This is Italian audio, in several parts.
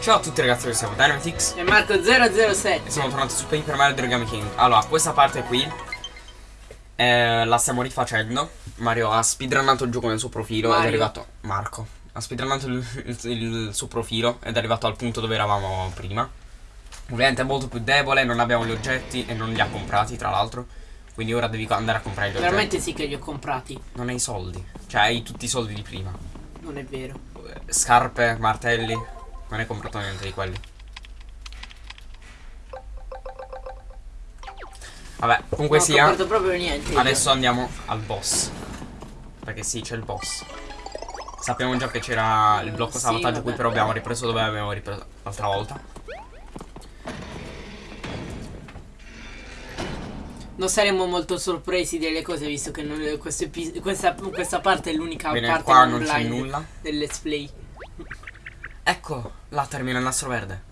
Ciao a tutti ragazzi, noi siamo Dynamitix E Marco007 e siamo tornati su Paper Mario The Origami King. Allora, questa parte qui eh, la stiamo rifacendo. Mario ha speedrunnato il gioco nel suo profilo ed Mario. è arrivato Marco. Ha speedrunnato il, il- il suo profilo ed è arrivato al punto dove eravamo prima. Ovviamente è molto più debole, non abbiamo gli oggetti e non li ha comprati tra l'altro. Quindi ora devi andare a comprare gli oggetti. Veramente sì che li ho comprati. Non hai soldi. Cioè hai tutti i soldi di prima. Non è vero. Scarpe, martelli Non hai comprato niente di quelli. Vabbè, comunque Non ho sia comprato proprio niente io. Adesso andiamo al boss. Perché sì, c'è il boss. Sappiamo già che c'era il blocco Sì, salvataggio vabbè. qui Però abbiamo ripreso dove abbiamo ripreso l'altra volta. Non saremmo molto sorpresi delle cose visto che non- questa, questa parte è l'unica parte qua non non c'è nulla. del let's play Ecco, là termina il nastro verde.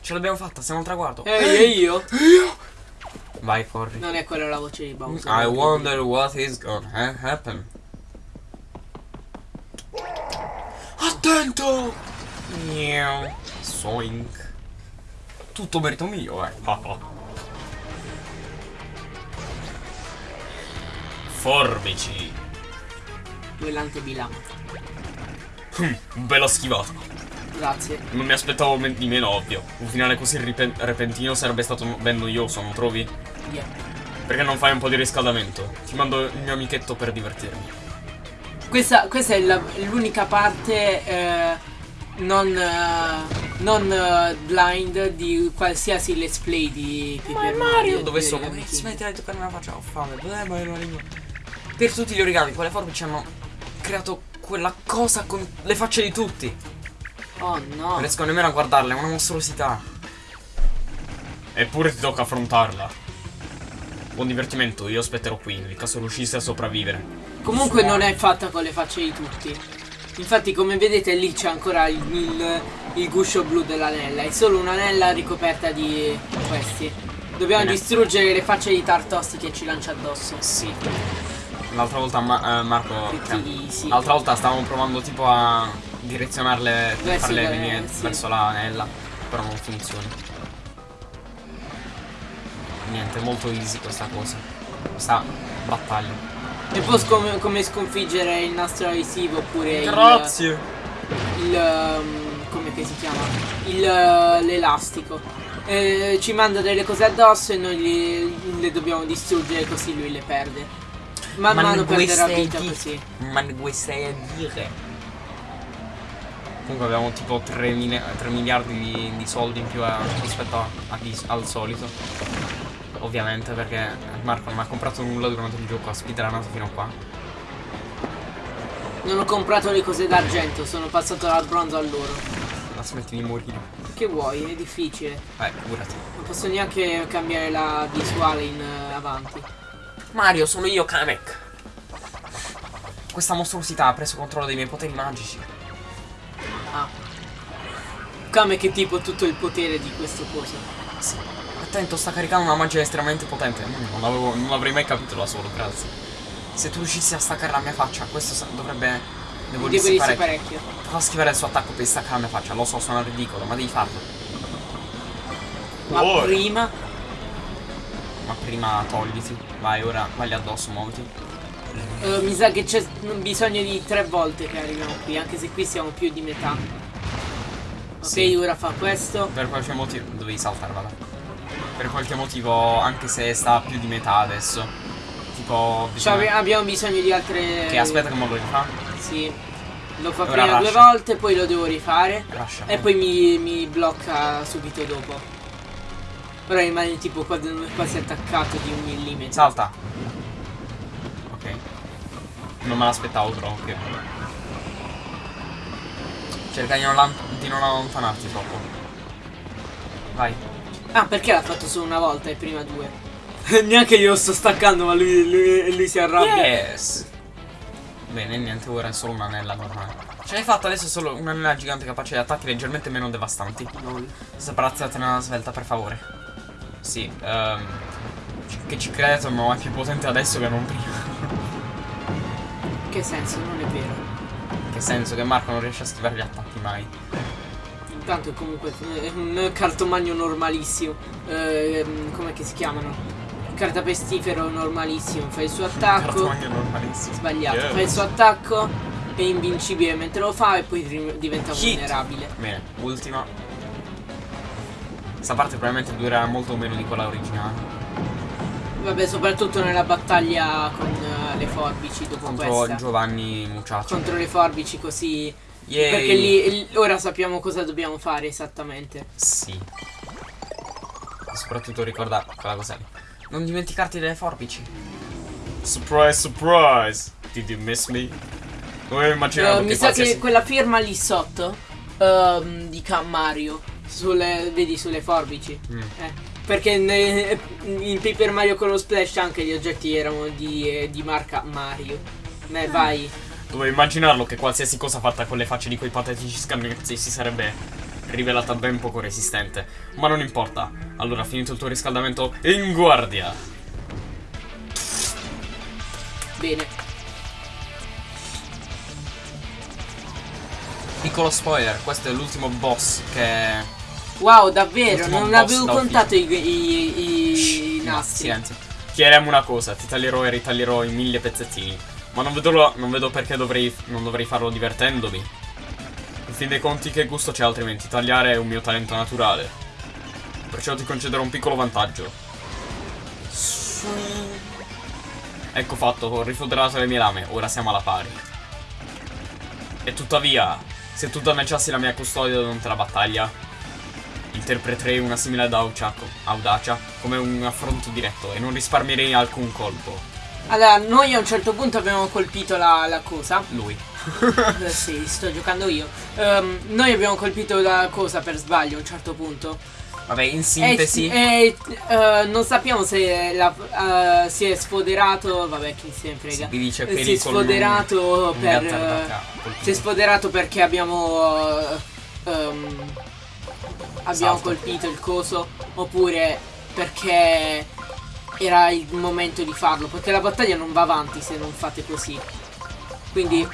Ce l'abbiamo fatta, siamo al traguardo. Ehi, e io? Vai, corri. Non è quella la voce di Bowser I wonder what is gonna ha- happen. Attento. Soink. Tutto merito mio, eh. Forbici. Duellante Bilan Bella schivata Grazie Non mi aspettavo men- di meno ovvio Un finale così repentino sarebbe stato ben noioso, non trovi? yeah. Perché non fai un po' di riscaldamento? Ti mando il mio amichetto per divertirmi Questa, questa è l'unica parte eh, non, eh, non eh, blind di qualsiasi let's play di Paper Mario Dove di sono? Smettila di toccare la faccia, ho fame. Beh, ma la lingua. Per tutti gli origami, quelle forbici hanno creato quella cosa con le facce di tutti. Oh no Non riesco nemmeno a guardarla, è una mostruosità. Eppure ti tocca affrontarla. Buon divertimento, io aspetterò qui, nel caso riuscisse a sopravvivere. Comunque non è fatta con le facce di tutti. Infatti come vedete lì c'è ancora il, il, il guscio blu dell'anella. È solo un'anella ricoperta di questi. Dobbiamo Bene. distruggere le facce di Tartosti che ci lancia addosso. Sì. L'altra volta Ma- eh, Marco. Eh, sì. L'altra volta stavamo provando tipo a direzionarle per Verso farle le- venire sì. verso l'anella. Però non funziona. Niente, è molto easy questa cosa. Questa battaglia. E poi come, come sconfiggere il nastro adesivo oppure il, Grazie. il um, come che si chiama? Il uh, l'elastico. Eh, ci manda delle cose addosso e noi li- le dobbiamo distruggere così lui le perde. Man Ma mano non perderà vita così. Ma ne vuoi stai a dire? Comunque abbiamo tipo 3, mili- 3 miliardi di, di soldi in più a- rispetto a- a al solito. Ovviamente perché Marco non ha comprato nulla durante il gioco, ha speedrunato fino a qua. Non ho comprato le cose d'argento, sono passato dal bronzo all'oro. La smetti di morire. Che vuoi? È difficile. Eh, curati. Non posso neanche cambiare la visuale in eh, avanti. Mario, sono io, Kamek. Questa mostruosità ha preso controllo dei miei poteri magici. Come che tipo tutto il potere di questo coso. Sì. Attento, sta caricando una magia estremamente potente. Non, avevo- non avrei mai capito da solo, grazie. Se tu riuscissi a staccare la mia faccia, questo dovrebbe. Devo Devo parecchio. parecchio. Fa schivare il suo attacco per staccare la mia faccia. Lo so, suona ridicolo, ma devi farlo. Ma Oh. prima Ma prima togliti. Vai, ora vai lì addosso, muoviti. eh, mi sa che c'è bisogno di tre volte che arriviamo qui, anche se qui siamo più di metà. Ok, Sì. ora fa questo. Per qualche motivo. Dovevi saltare, vada. Per qualche motivo, anche se sta a più di metà adesso. Tipo. Cioè, bisogna- abbiamo bisogno di altre. Che aspetta che mo lo rifà. Sì. Lo fa Ora prima due volte, poi lo devo rifare. Lascia. E poi mi, mi blocca subito dopo. Ora rimane tipo quasi, quasi attaccato di un millimetro. Salta. Ok. Non me l'aspettavo però, ok. Cerca di non, di non allontanarti troppo. Vai. Ah, perché l'ha fatto solo una volta e prima due? Neanche io lo sto staccando, ma lui, lui- lui si arrabbia. Yes. Bene, niente, ora è solo un'anella normale. Ce l'hai fatta adesso solo un'anella gigante capace di attacchi leggermente meno devastanti. Lol. Sparazzatene una svelta, per favore. Sì, ci- Che ci credo, ma è più potente adesso che non prima. Che senso? Non è vero. Senso che Marco non riesce a schivare gli attacchi mai. tanto è comunque è un cartomagno normalissimo. Ehm, com'è che si chiamano? Cartapestifero normalissimo. Fa il suo attacco. Cartomagno normalissimo. Sbagliato. Yes. Fa il suo attacco. È invincibile mentre lo fa e poi diventa Hit. vulnerabile. Bene, ultima. Questa parte probabilmente durerà molto meno di quella originale. Vabbè, soprattutto nella battaglia con eh, le forbici dopo Contro questa. Giovanni Muciaccio. Contro le forbici così. Yay. Perché lì, ora sappiamo cosa dobbiamo fare esattamente. Sì. E soprattutto ricorda quella cosa lì. Non dimenticarti delle forbici. Surprise, surprise! Did you miss me? Come immaginavo mi che sa qualsiasi... che quella firma lì sotto ehm, di Can Mario. Sulle, vedi sulle forbici. Mm. Eh, perché ne- in Paper Mario con lo Splash anche gli oggetti erano di, eh, di marca Mario. Ne vai. Dovevo immaginarlo che qualsiasi cosa fatta con le facce di quei patetici scagnozzi si sarebbe rivelata ben poco resistente. Ma non importa. Allora, finito il tuo riscaldamento, in guardia! Bene. Piccolo spoiler, questo è l'ultimo boss che... Wow, davvero, non avevo contato i, i- i- i nastri. silenzio. Chiediamo una cosa, ti taglierò e ritaglierò in mille pezzettini. Ma non vedo, lo- non vedo perché dovrei, non dovrei farlo divertendomi. In fin dei conti, che gusto c'è altrimenti? Tagliare è un mio talento naturale. Perciò ti concederò un piccolo vantaggio. Ecco fatto, ho rifoderato le mie lame, ora siamo alla pari. E tuttavia, se tu danneggiassi la mia custodia durante la battaglia, interpreterei una simile audacia, audacia come un affronto diretto e non risparmierei alcun colpo. Allora, noi a un certo punto abbiamo colpito la, la cosa. Lui. Eh, sì, sto giocando io. Ehm, noi abbiamo colpito la cosa per sbaglio a un certo punto. Vabbè, in E, sintesi, e, eh, non sappiamo se la- eh, si è sfoderato. Vabbè, chi se ne frega. vi dice Eh, si è sfoderato un per. eh, colpito. si è sfoderato perché abbiamo. eh, ehm, abbiamo Salto. colpito il coso. Oppure perché era il momento di farlo. Perché la battaglia non va avanti se non fate così. Quindi.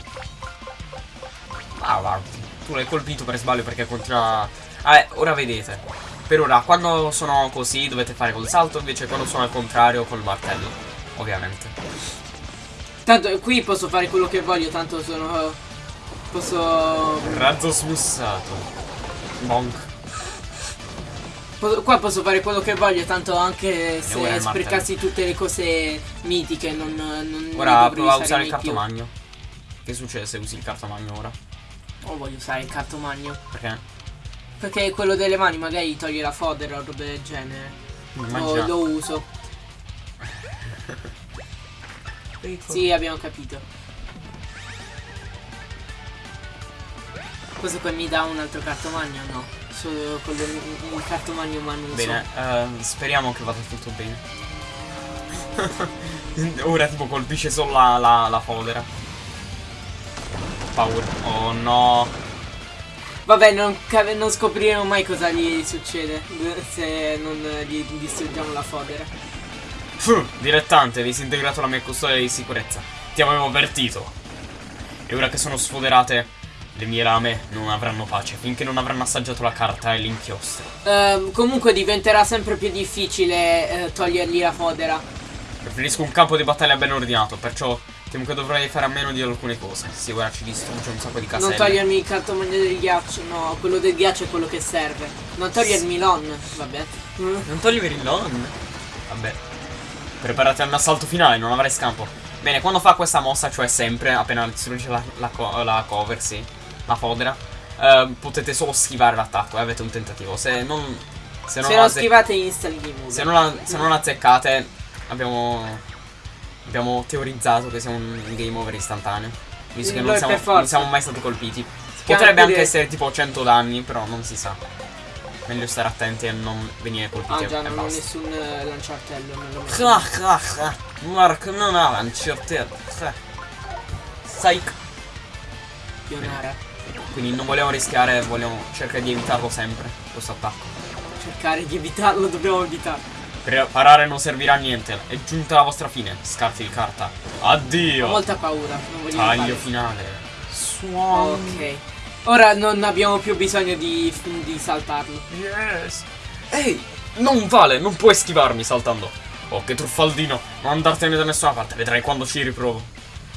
Ah, guarda, tu l'hai colpito per sbaglio perché continua. Vabbè, ora vedete. Per ora, quando sono così dovete fare col salto, invece quando sono al contrario col martello. Ovviamente. Tanto qui posso fare quello che voglio, tanto sono. Posso. Razzo smussato. Bonk. Qua posso fare quello che voglio, tanto anche se sprecassi tutte le cose mitiche, non. non Ora prova a usare il mai più. cartomagno. Che succede se usi il cartomagno ora? O voglio usare il cartomagno. Perché? Perché quello delle mani magari toglie la fodera o robe del genere. O Immagina. lo uso. Sì, abbiamo capito. Questo qui mi dà un altro cartomagno? No. Solo con il, il cartomagno manuso. Bene, ehm, speriamo che vada tutto bene. Ora tipo colpisce solo la, la, la fodera. Paura. Oh no. Vabbè, non, non scopriremo mai cosa gli succede se non gli distruggiamo la fodera. Fu, dilettante, hai disintegrato la mia custodia di sicurezza. Ti avevo avvertito. E ora che sono sfoderate, le mie lame non avranno pace finché non avranno assaggiato la carta e l'inchiostro. Ehm, comunque diventerà sempre più difficile eh, togliergli la fodera. Preferisco un campo di battaglia ben ordinato, perciò temo che dovrai fare a meno di alcune cose. Sì, ora ci distrugge un sacco di caselle. Non togliermi il cartomagno del ghiaccio, no, quello del ghiaccio è quello che serve. Non togliermi l'on, vabbè. Non toglimi il non. Vabbè. Preparati a un assalto finale, non avrai scampo. Bene, quando fa questa mossa, cioè sempre, appena distrugge la, la, co- la cover, sì, la fodera, eh, potete solo schivare l'attacco e avete un tentativo. Se non... Se non, Se non schivate over. se non, se non azzeccate, abbiamo... Abbiamo teorizzato che sia un game over istantaneo. Visto che non siamo, non siamo mai stati colpiti. Potrebbe anche essere tipo 100 danni, però non si sa. Meglio stare attenti e non venire colpiti Ah già, non ho nessun eh, lanciartello, non. Ah, ah, ah. Mark non ha lanciartello. Ah. Psych. Pionara. Quindi non vogliamo rischiare, vogliamo cercare di evitarlo sempre, questo attacco. Cercare di evitarlo, dobbiamo evitarlo. Per parare non servirà a niente, è giunta la vostra fine. Scarti il carta. Ho Addio. molta paura, non voglio Taglio fare. finale. Suon. Ok. Ora non abbiamo più bisogno di, di saltarlo. Yes. Ehi, non vale, non puoi schivarmi saltando. Oh, che truffaldino. Non andartene da nessuna parte, vedrai quando ci riprovo.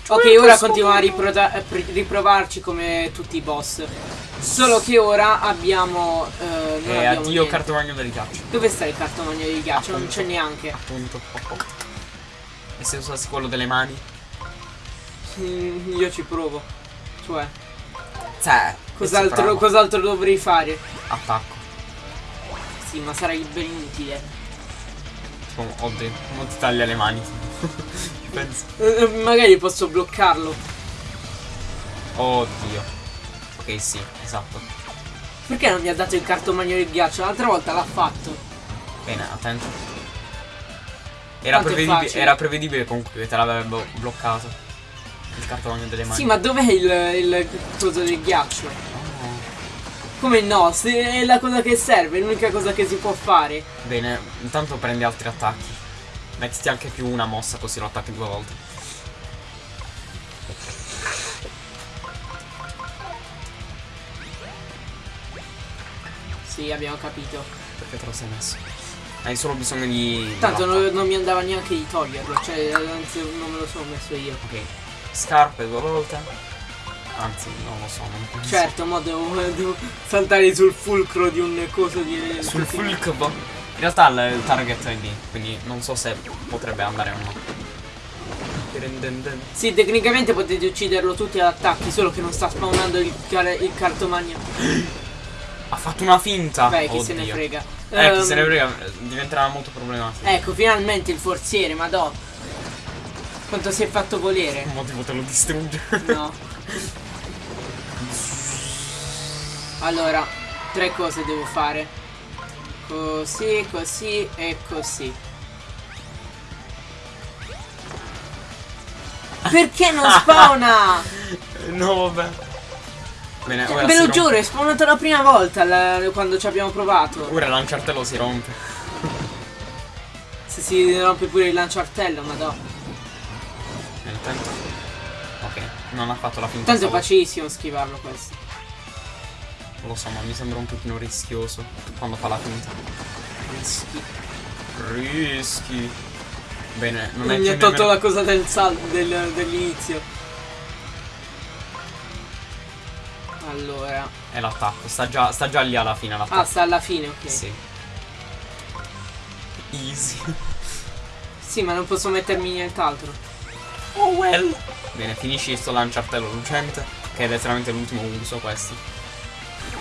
Ok, ora continuiamo a eh, riprovarci come tutti i boss. Solo che ora abbiamo. Eh, non E abbiamo addio cartomagno del ghiaccio. Dove sta il cartomagno di ghiaccio? Non Appunto. c'è neanche. Appunto. Oh, oh. E se usassi quello delle mani? Mm, io ci provo. Cioè, Cioè, cos'altro, cos'altro dovrei fare? Attacco. Sì, ma sarei ben inutile. Tipo, oddio, non ti taglia le mani. Penso. Eh, magari posso bloccarlo. Oddio. Ok, sì, esatto. Perché non mi ha dato il cartomagno di ghiaccio? L'altra volta l'ha fatto. Bene, attento. Era, prevedibile, era prevedibile comunque che te l'avrebbe bloccato. Il cartomagno delle mani. Sì, ma dov'è il, il coso del ghiaccio? Oh. Come no? Se è la cosa che serve, è l'unica cosa che si può fare. Bene, intanto prendi altri attacchi. Mettiti anche più una mossa così lo attacchi due volte. Sì, abbiamo capito. Perché te lo sei messo? Hai solo bisogno di. Tanto non, non mi andava neanche di toglierlo, cioè anzi non me lo sono messo io. Ok. Scarpe due volte. Anzi, non lo so, non penso. Certo, mo devo, devo saltare sul fulcro di un coso di... Sul fulcro. In realtà il, il target è lì, quindi non so se potrebbe andare o no. Sì, tecnicamente potete ucciderlo tutti ad attacchi, solo che non sta spawnando il, car- il cartomagno. Ha fatto una finta. Beh, chi se ne Oddio. frega. Eh, chi Ehm, se ne frega, eh, diventerà molto problematico. Ecco, finalmente il forziere, madò. Quanto si è fatto volere. Un motivo te lo distrugge. No. Allora, tre cose devo fare. Così, così e così. Perché non spawna? no, vabbè. Bene, ora Ve lo rompe. giuro, è spawnato la prima volta la- quando ci abbiamo provato. Ora il lanciartello si rompe. Se si rompe pure il lanciartello, madò. Bene, attento. Ok, non ha fatto la finta. Tanto è facilissimo schivarlo questo. Lo so, ma mi sembra un pochino rischioso quando fa la finta. Rischi. Rischi. Bene, non è Mi ha tolto nemmeno- la cosa del del- dell'inizio. Allora. È l'attacco, sta già, sta già lì alla fine l'attacco. Ah, sta alla fine, ok. Sì. Sì. Easy. ma non posso mettermi nient'altro. Oh well. Bene, finisci sto lanciartello lucente, che è letteralmente l'ultimo uso questo.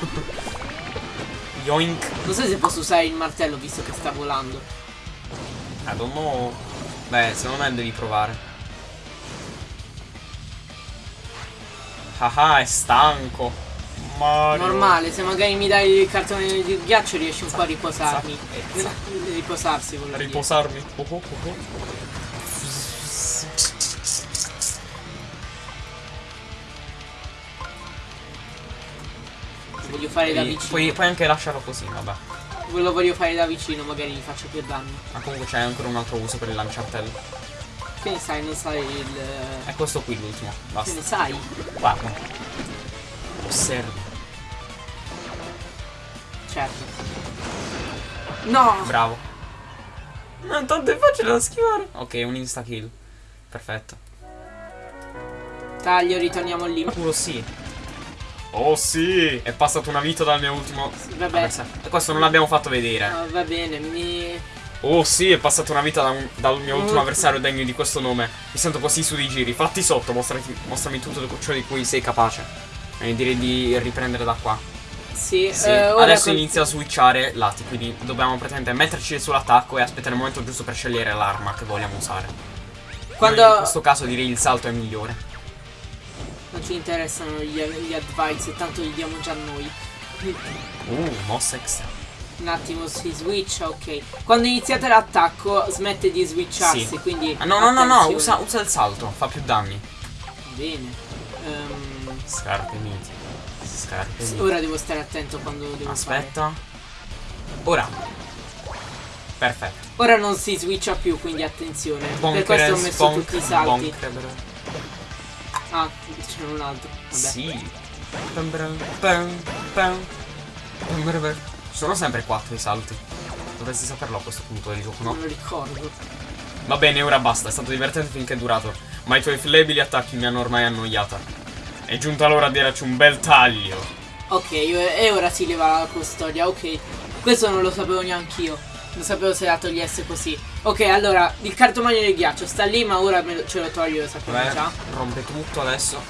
Yoink. Non so se posso usare il martello visto che sta volando. I don't know. Beh, secondo me devi provare. Haha, è stanco. Mario. Normale, se magari mi dai il cartone di ghiaccio riesci un po' a riposarmi. Riposarsi, volevo. Riposarmi. Oh, oh, oh, fare da vicino. puoi, puoi anche lasciarlo così, vabbè. Lo voglio fare da vicino, magari gli faccio più danni. Ma comunque c'è ancora un altro uso per il lanciartello. Che ne sai, non sai il. È questo qui l'ultimo. Che Basta. ne sai? Guarda. Osservi. Certo. No! Bravo. Ma tanto è facile da schivare. Ok, un insta kill. Perfetto. Taglio, ritorniamo lì. Puro sì. Oh sì! È passato una vita dal mio ultimo. Vabbè. avversario. E questo non l'abbiamo fatto vedere. Ah, va bene, mi. Oh sì, è passata una vita da un- dal mio ultimo avversario degno di questo nome. Mi sento così su di giri. Fatti sotto, mostrati, mostrami tutto ciò di cui sei capace. E direi di riprendere da qua. Sì, Sì, eh, adesso inizia a switchare lati, quindi dobbiamo praticamente metterci sull'attacco e aspettare il momento giusto per scegliere l'arma che vogliamo usare. Quando. Io in questo caso direi il salto è migliore. Non ci interessano gli, gli advice, tanto li diamo già noi. Uh, mossa extra. Un attimo si switcha, ok. Quando iniziate l'attacco smette di switcharsi, Sì. quindi. Ah, no, no, no, no, usa, usa il salto, fa più danni. Bene. Ehm, Scarpe miti. Scarpe miti. ora devo stare attento quando devo Aspetta. Ora. Perfetto. fare. Ora non si switcha più, quindi attenzione. per Bonker, questo ho messo bonk, tutti i salti. bonker. Ah, c'è un altro. Vabbè. Sì. Sono sempre quattro i salti. Dovresti saperlo a questo punto del gioco, no? Non lo ricordo. Va bene, ora basta, è stato divertente finché è durato. Ma i tuoi flebili attacchi mi hanno ormai annoiata. È giunta l'ora di darci un bel taglio. Ok, e ora si leva la custodia, ok. Questo non lo sapevo neanch'io. Non sapevo se la togliesse così. Ok, allora, il cartomagno del ghiaccio sta lì, ma ora me lo- ce lo toglio, lo sappiamo Vabbè, già. rompe tutto adesso.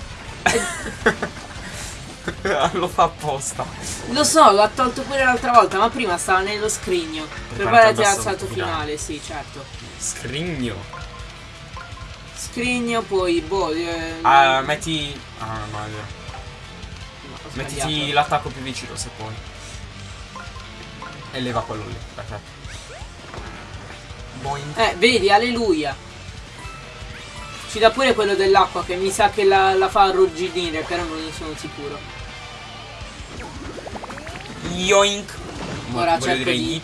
lo fa apposta. Lo so, l'ha tolto pure l'altra volta, ma prima stava nello scrigno. Preparati Preparati al al salto finale. sì, certo. Scrigno. Scrigno, poi, boh, eh, Ah, metti. Ah, no, Mettiti l'attacco più vicino se puoi. E leva quello lì. Perfetto. Boing. Eh, vedi, alleluia. Ci dà pure quello dell'acqua che mi sa che la, la fa arrugginire, però non ne sono sicuro. Yoink. Ora Voglio cerco di,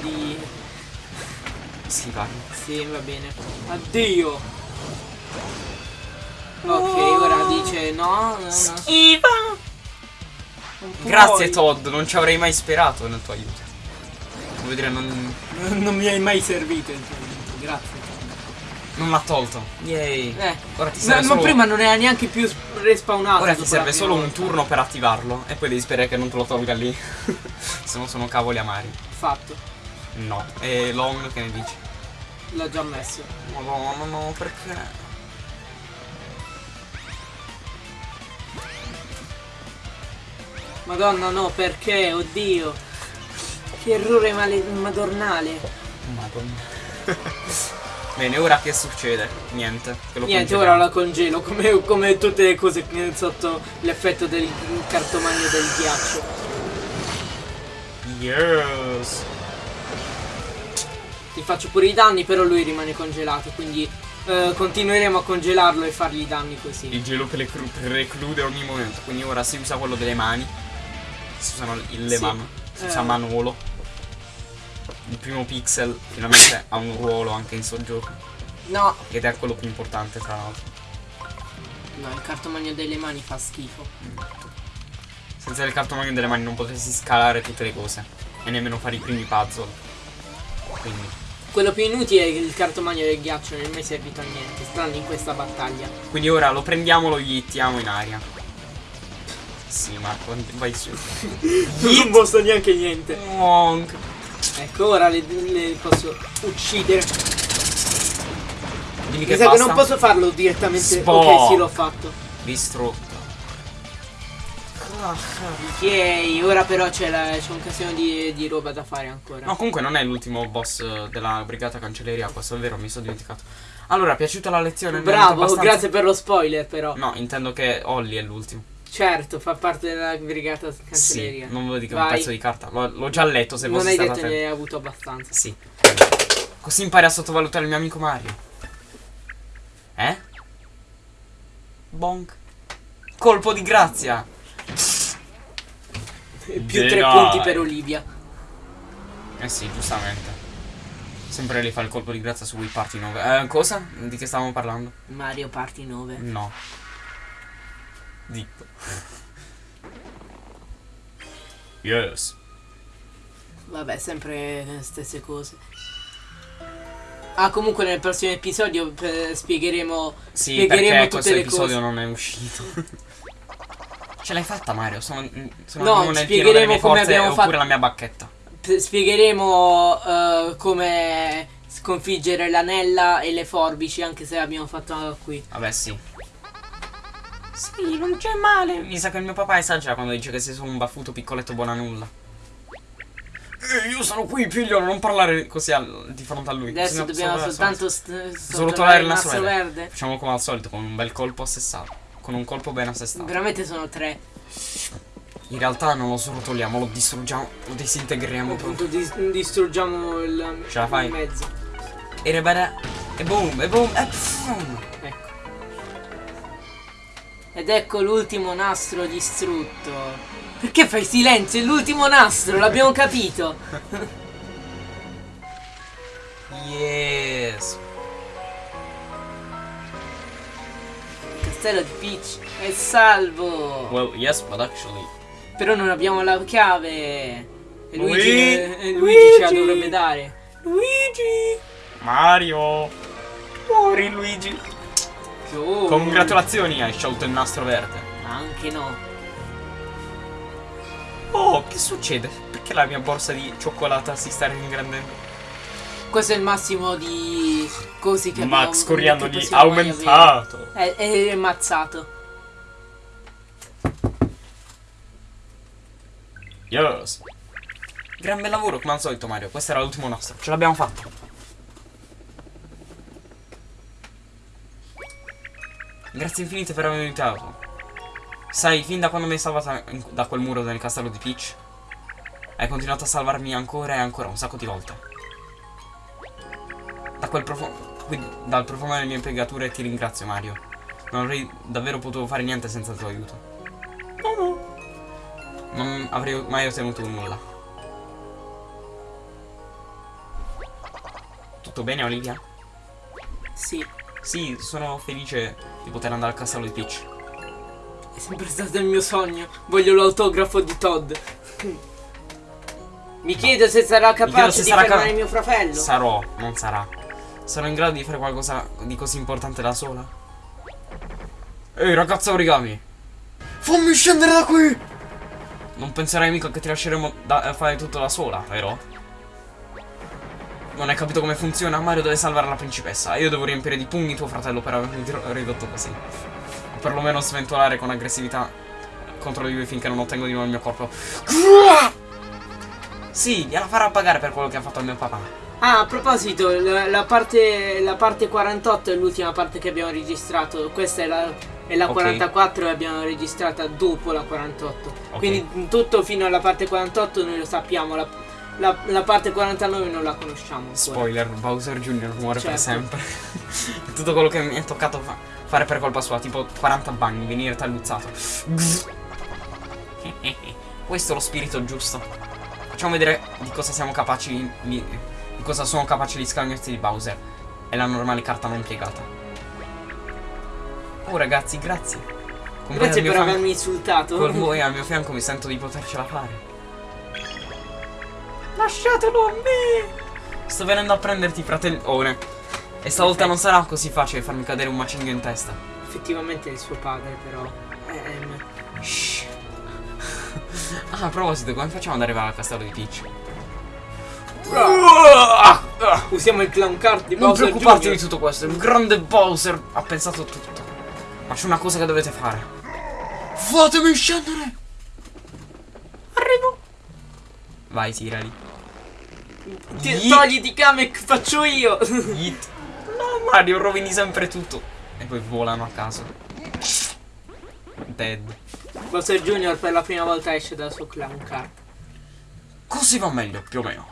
di... Schifare. Sì, va bene. Addio. Ok, ora dice no, no, no. Puoi. Grazie Todd, non ci avrei mai sperato nel tuo aiuto. Voglio dire, non, Non mi hai mai servito aiuto, grazie. non l'ha tolto. Yay. Eh, Ora ti ma, serve ma solo, prima non era neanche più respawnato. ora ti serve solo un turno per attivarlo. E poi devi sperare che non te lo tolga lì. Se no sono cavoli amari. Fatto, No. E Long che ne dici? l'ho già messo. Madonna, no, perché? Madonna no, perché? Oddio. Che errore male- madornale. Madonna. Bene, ora che succede? Niente. Che Niente, congeliamo. ora la congelo, come, come tutte le cose che- sotto l'effetto del cartomagno del ghiaccio. Yes. Gli faccio pure i danni, però lui rimane congelato, quindi eh, continueremo a congelarlo e fargli i danni così. Il gelo preclu- preclude ogni momento. Quindi ora si usa quello delle mani. Si usano il- le Sì. mani. Si usa Eh. Manolo. Il primo pixel finalmente ha un ruolo anche in sto gioco. No, Ed è quello più importante tra l'altro. no, il cartomagno delle mani fa schifo. Senza il cartomagno delle mani non potresti scalare tutte le cose. E nemmeno fare i primi puzzle. Quindi. Quello più inutile è il cartomagno del ghiaccio, non è mai servito a niente, tranne in questa battaglia. Quindi ora lo prendiamo, lo hittiamo in aria. Sì, Marco, vai su. Non posso neanche niente. Wonk. Ecco, ora le, le posso uccidere. Dimmi Mi che sa che non posso farlo direttamente. Spoh. Ok, sì, l'ho fatto. Distrutto. Ok, ora però c'è, la- c'è un casino di, di roba da fare ancora. No, comunque non è l'ultimo boss della brigata cancelleria, questo è vero, mi sono dimenticato. Allora, piaciuta la lezione? Bravo, abbastanza? grazie per lo spoiler però. No, intendo che Olli è l'ultimo. Certo, fa parte della brigata Sì, cancelleria. non volevo dire che è un Vai. pezzo di carta. L'ho, già letto se Non fossi hai stata detto ne hai avuto abbastanza. Sì. Così impari a sottovalutare il mio amico Mario. Eh? Bonk. Colpo di grazia. Più Dai. tre punti per Olivia. Eh sì, giustamente. Sempre lì fa il colpo di grazia su Wii Party 9. Eh, cosa? Di che stavamo parlando? Mario Party 9. No. Ditto. Yes. Vabbè, sempre le stesse cose. Ah, comunque nel prossimo episodio eh, spiegheremo, Sì, spiegheremo perché tutte questo le episodio cose. non è uscito. Ce l'hai fatta Mario? Sono, sono No, spiegheremo delle mie come forze abbiamo fatto- la mia bacchetta. Spiegheremo eh, come sconfiggere l'anella e le forbici, anche se l'abbiamo fatto qui. Vabbè, sì. Sì, non c'è male. Mi sa che il mio papà esagera quando dice che sei solo un baffuto piccoletto buona nulla. Eh, io sono qui, figlio, non parlare così al- di fronte a lui. Adesso dobbiamo soltanto trovare il nastro nastro verde. Facciamo come al solito, con un bel colpo assestato. Con un colpo ben assestato. Veramente sono tre. In realtà non lo srotoliamo, lo distruggiamo, lo disintegriamo Appunto proprio. dis- distruggiamo il, Ce la fai? il mezzo. E rebere. E boom, e boom, e pfum. Ed ecco l'ultimo nastro distrutto. Perché fai silenzio? È l'ultimo nastro, l'abbiamo capito. Yes. castello di Peach è salvo. Well, yes, but actually. Però non abbiamo la chiave. E Luigi, Lui- eh, Luigi ce la Luigi. dovrebbe dare. Luigi! Mario! Muori Luigi! Oh, Congratulazioni, hai sciolto il nastro verde. Anche no. Oh, che succede? Perché la mia borsa di cioccolata si sta ringrandendo? Questo è il massimo di cosi che abbiamo Max Coriandoli possiamo mai aumentato. È, è ammazzato. Yes. Gran bel lavoro, come al solito, Mario. Questo era l'ultimo nastro. Ce l'abbiamo fatto. Grazie infinite per avermi aiutato. Sai, fin da quando mi hai salvata in- da quel muro del castello di Peach, hai continuato a salvarmi ancora e ancora un sacco di volte. Da quel profumo. Quindi, dal profumo delle mie impiegature ti ringrazio, Mario. Non avrei davvero potuto fare niente senza il tuo aiuto. No, no. Non avrei mai ottenuto nulla. Tutto bene, Olivia? Sì, Sì, sono felice di poter andare al castello di Peach. è sempre stato il mio sogno. Voglio l'autografo di Todd. Mi chiedo se sarà capace se di sarà fermare mio fratello. Sarò, non sarà. Sarò in grado di fare qualcosa di così importante da sola? Ehi, ragazza origami! Fammi scendere da qui! Non penserai mica che ti lasceremo da- fare tutto da sola, vero? Non hai capito come funziona? Mario deve salvare la principessa e io devo riempire di pugni tuo fratello per avermi ri- ridotto così. O perlomeno sventolare con aggressività contro di lui finché non ottengo di nuovo il mio corpo. Sì, gliela farà pagare per quello che ha fatto al mio papà. Ah, a proposito, la, la parte, la parte 48 è l'ultima parte che abbiamo registrato. Questa è la, è la Ok. 44 e abbiamo registrata dopo la 48. Ok. Quindi tutto fino alla parte 48 noi lo sappiamo. La, la- la parte 49 non la conosciamo. ancora. Spoiler, Bowser Jr. muore per Certo. sempre. È tutto quello che mi è toccato fa- fare per colpa sua, tipo 40 bagni, venire talluzzato. Questo è lo spirito giusto. Facciamo vedere di cosa siamo capaci, di, di cosa sono capaci gli scagnotti di Bowser. È la normale carta non piegata. Oh ragazzi, grazie. Con Grazie per avermi insultato. Con voi al mio fianco mi sento di potercela fare. Lasciatelo a me! Sto venendo a prenderti, fratellone. E stavolta non sarà così facile farmi cadere un macigno in testa. Effettivamente è suo padre, però. Ehm, Shh. Ah, a proposito, come facciamo ad arrivare al castello di Peach? usiamo il clown card di Non Bowser preoccuparti Jr. di tutto questo, il grande Bowser ha pensato tutto. Ma c'è una cosa che dovete fare. Fatemi scendere! Arrivo! Vai, tirali. Ti- Yeet. Togliti Kamek, faccio io. Yeet. No, Mario, rovini sempre tutto. E poi volano a caso. Dead. Bowser Jr. per la prima volta esce dal suo clown card. Così va meglio, più o meno.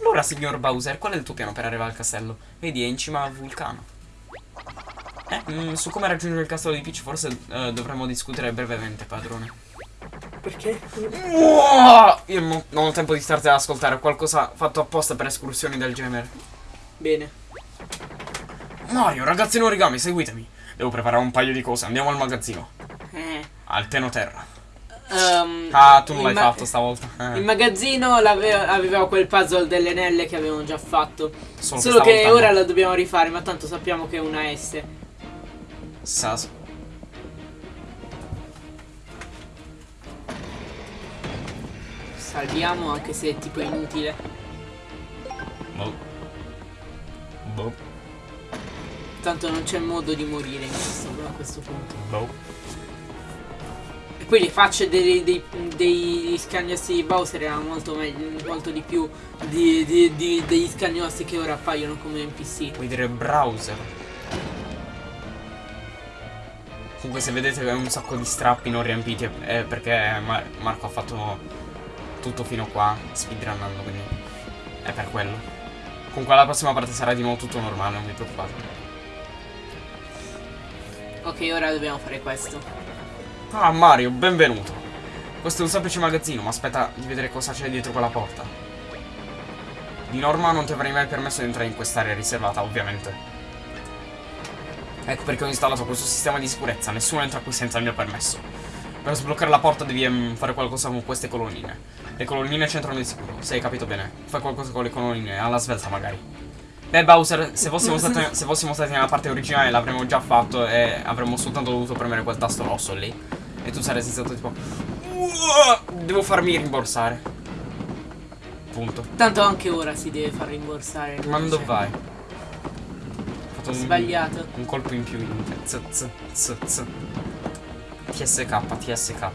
Allora, signor Bowser, qual è il tuo piano per arrivare al castello? Vedi, è in cima al vulcano. Eh, mm, su come raggiungere il castello di Peach forse eh, dovremmo discutere brevemente, padrone. Perché? Io non, non ho tempo di starti ad ascoltare, ho qualcosa fatto apposta per escursioni del genere. Bene. Mario, ragazzi in origami, seguitemi. Devo preparare un paio di cose, andiamo al magazzino. Eh. Al Tenoterra. ehm, Ah, tu non l'hai fatto stavolta. Eh, Il magazzino aveva quel puzzle delle anelle che avevamo già fatto. solo Solo che ora no. la dobbiamo rifare, ma tanto sappiamo che è una S. Sas. Salviamo anche se è tipo inutile. Boh. Boh. Tanto non c'è modo di morire in questo, a questo punto. Boh. E poi le facce dei, dei, dei scagnosti di Bowser erano molto meglio, molto di più di, di- di- degli scagnosti che ora appaiono come NPC. Vuoi dire browser? Comunque se vedete un sacco di strappi non riempiti è perché Ma- Marco ha fatto tutto fino qua speedrunnando quindi è per quello. Comunque la prossima parte sarà di nuovo tutto normale, non vi preoccupate. Ok, ora dobbiamo fare questo. Ah Mario, benvenuto. Questo è un semplice magazzino, ma aspetta di vedere cosa c'è dietro quella porta. Di norma non ti avrei mai permesso di entrare in quest'area riservata, ovviamente. Ecco perché ho installato questo sistema di sicurezza. Nessuno entra qui senza il mio permesso. Per sbloccare la porta devi ehm, fare qualcosa con queste colonnine. Le colonnine c'entrano di sicuro, se hai capito bene. Fai qualcosa con le colonnine, alla svelta magari. Beh Bowser, se fossimo, stati, se fossimo stati nella parte originale l'avremmo già fatto e avremmo soltanto dovuto premere quel tasto rosso lì. E tu saresti stato tipo... Devo farmi rimborsare. Punto. Tanto anche ora si deve far rimborsare. Ma dove Cioè, vai? Ho fatto un, Sbagliato. un colpo in più in z, z, z, z. TSK, TSK.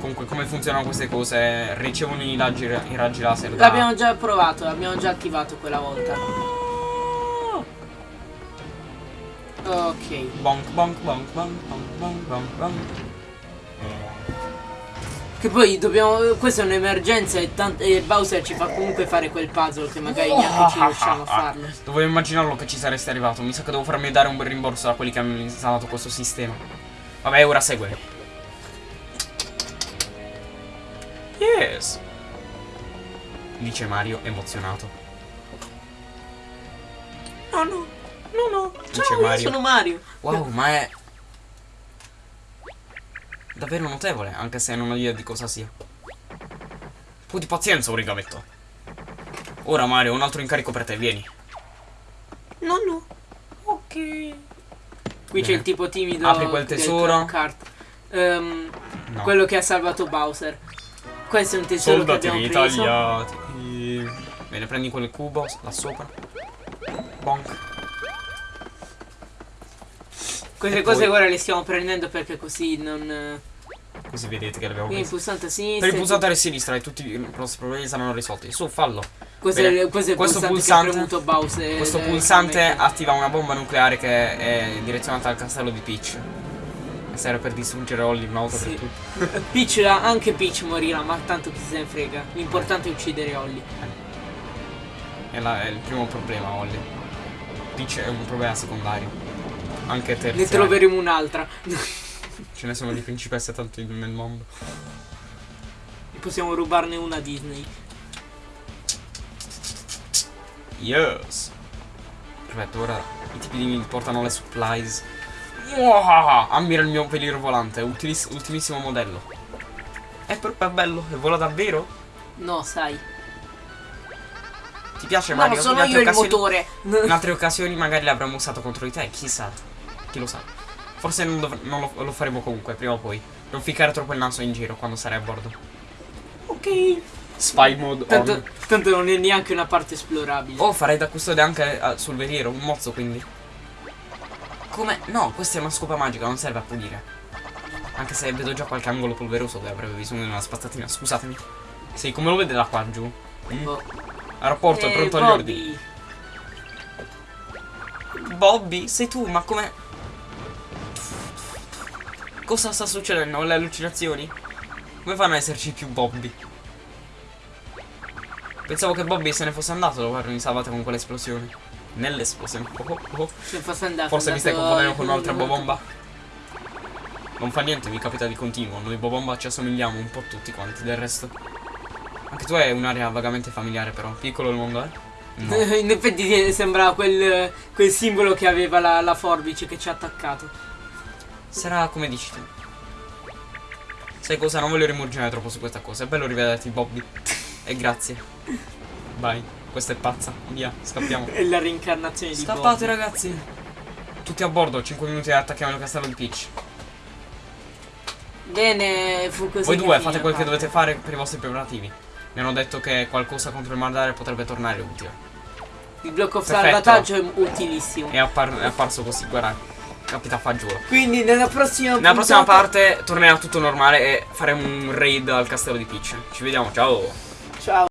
Comunque come funzionano queste cose? Ricevono i raggi, i raggi laser da... L'abbiamo già provato, l'abbiamo già attivato quella volta. Ok. Bonk, bonk, bonk, bonk, bonk, bonk, bonk, bonk. Che poi dobbiamo. Questa è un'emergenza e, e Bowser ci fa comunque fare quel puzzle che magari neanche ci riusciamo a farlo. Dovevo immaginarlo che ci saresti arrivato. Mi sa che devo farmi dare un bel rimborso da quelli che hanno installato questo sistema. Vabbè, ora segue. Yes. Dice Mario emozionato. No, no, no, no. Dice Ciao, io Mario. sono Mario. Wow, ma è davvero notevole, anche se non ho idea di cosa sia. Un po' di pazienza, origametto. Ora Mario, un altro incarico per te, vieni. No, no. Ok. Qui c'è il tipo timido. Apri quel tesoro. Ehm, No. Quello che ha salvato Bowser. Questo è un tesoro che Soldatini abbiamo preso. tagliati. Bene, prendi quel cubo là sopra. Bonk. Queste E cose poi- ora le stiamo prendendo perché così non. eh, Così vedete che l'abbiamo Quindi il preso. pulsante a sinistra. Per il pulsante a sinistra e tutti i nostri problemi saranno risolti. Su, fallo. Questo, è, questo è Questo pulsante, pulsante- Bowser. Questo eh, pulsante attiva una bomba nucleare che è direzionata al castello di Peach. E serve per distruggere Holly una volta Sì. per tutte. Peach, anche Peach morirà, ma tanto chi se ne frega. L'importante è uccidere Holly. È, la- è il primo problema, Holly. Peach è un problema secondario. Anche Ne terziario. troveremo un'altra. Ce ne sono di principesse tanti nel mondo. Possiamo rubarne una a Disney. Yes. Perfetto, ora i tipi di mi portano le supplies. Wow, ammira il mio veliro volante, ultimissimo modello. È proprio bello, e vola davvero? No, sai. Ti piace No, Mario? sono In altre io il occasioni- motore. In altre occasioni magari l'avremmo usato contro di te, chissà. Chi lo sa. Forse non, non lo, lo faremo comunque, prima o poi. Non ficcare troppo il naso in giro quando sarai a bordo. ok. Spy mode Tanto, tanto non è neanche una parte esplorabile. Oh, farei da custode anche eh, sul veliero, un mozzo quindi. Come? No, questa è una scopa magica, non serve a pulire. Anche se vedo già qualche angolo polveroso dove avrebbe bisogno di una spazzatina. Scusatemi. Sì, come lo vede da qua giù? Mm. Oh. Aeroporto, è Eh, pronto agli ordini. Bobby, sei tu, ma come... Cosa sta succedendo? Le allucinazioni? Come fanno ad esserci più Bobby? Pensavo che Bobby se ne fosse andato dopo avermi salvato con quell'esplosione. Nell'esplosione. Oh, oh, oh. Se fosse andato. Forse mi stai confondendo con un'altra bobomba. Non fa niente, mi capita di continuo. Noi bobomba ci assomigliamo un po' tutti quanti, del resto. Anche tu hai un'area vagamente familiare però. Piccolo il mondo, eh? No. In effetti ti sembra quel, quel simbolo che aveva la, la forbice che ci ha attaccato. Sarà come dici tu. Sai cosa? Non voglio rimurginare troppo su questa cosa. È bello rivederti, Bobby. E grazie. Vai, questa è pazza. Via, scappiamo. È la reincarnazione di Scappate, Bobby. ragazzi. Tutti a bordo, 5 minuti e attacchiamo il castello di Peach. Bene, fu così. Voi due fate quel che dovete fare per i vostri preparativi. Mi hanno detto che qualcosa contro il Mardare potrebbe tornare utile. Il blocco Perfetto. salvataggio è utilissimo. È, appar- è apparso così, guarda. Capita fagiolo. Quindi nella prossima Nella prossima parte tornerà tutto normale e faremo un raid al castello di Peach. Ci vediamo, ciao! Ciao.